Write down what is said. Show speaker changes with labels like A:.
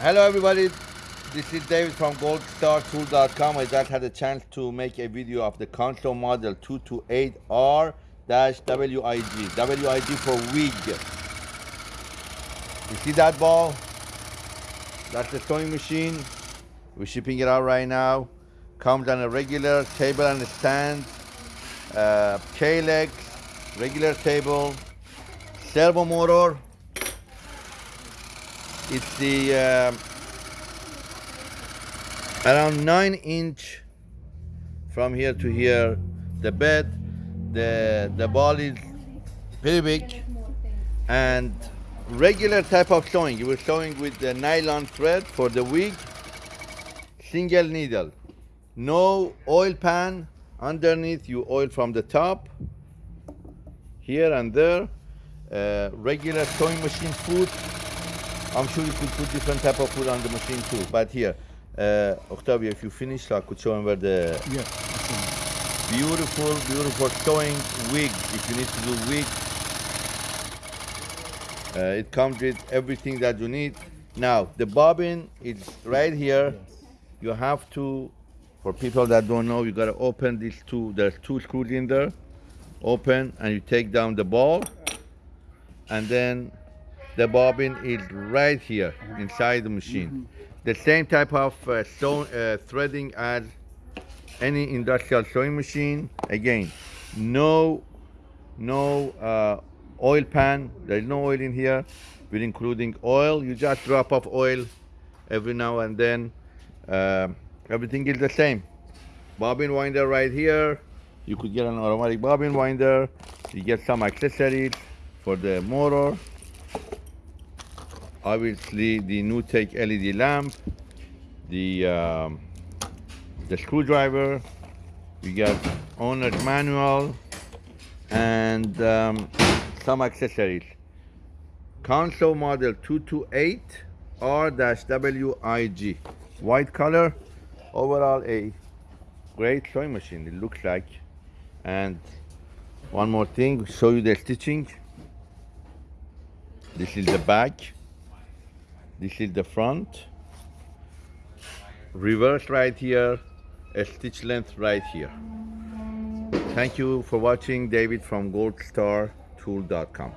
A: Hello everybody, this is David from goldstartool.com. I just had a chance to make a video of the Consew model 228R-WIG, WIG for wig. You see that ball? That's the sewing machine. We're shipping it out right now. Comes on a regular table and stand, uh, K-legs, regular table, servo motor, it's the um, around nine inch from here to here. The bed the the ball is pretty big and regular type of sewing. You were sewing with the nylon thread for the wig single needle. No oil pan underneath. You oil from the top here and there. Uh, regular sewing machine foot I'm sure you could put different type of food on the machine too. But here, uh, Octavio, if you finish, I could show him where the
B: Yeah.
A: beautiful, beautiful sewing wig. If you need to do wig, uh, it comes with everything that you need. Now the bobbin is right here. You have to, for people that don't know, you gotta open these two. There's two screws in there. Open and you take down the ball, and then the bobbin is right here inside the machine. The same type of uh, uh, threading as any industrial sewing machine. Again, no, no uh, oil pan. There's no oil in here. We're including oil. You just drop off oil every now and then. Uh, everything is the same. Bobbin winder right here. You could get an automatic bobbin winder. You get some accessories for the motor obviously the NewTek LED lamp, the um, the screwdriver, you got owner's manual, and um, some accessories. Consew model 228 R-WIG, white color, overall a great sewing machine it looks like. And one more thing, show you the stitching. This is the back. This is the front. Reverse right here, a stitch length right here. Thank you for watching, David from goldstartool.com.